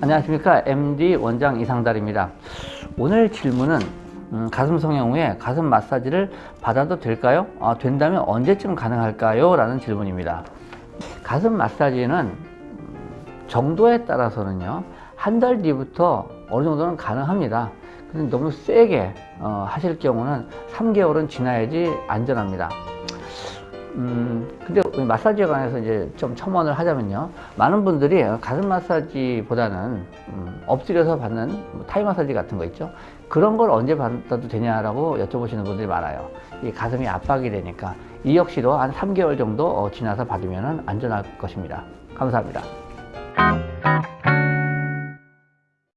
안녕하십니까. MD 원장 이상달입니다. 오늘 질문은 음, 가슴 성형 후에 가슴 마사지를 받아도 될까요? 아, 된다면 언제쯤 가능할까요? 라는 질문입니다. 가슴 마사지는 정도에 따라서는요 한 달 뒤부터 어느 정도는 가능합니다. 근데 너무 세게 어, 하실 경우는 3개월은 지나야지 안전합니다 음, 근데 마사지에 관해서 이제 좀 첨언을 하자면요. 많은 분들이 가슴 마사지보다는 음, 엎드려서 받는 뭐 타이 마사지 같은 거 있죠. 그런 걸 언제 받아도 되냐라고 여쭤보시는 분들이 많아요. 이 가슴이 압박이 되니까 이 역시도 한 3개월 정도 어, 지나서 받으면 안전할 것입니다. 감사합니다.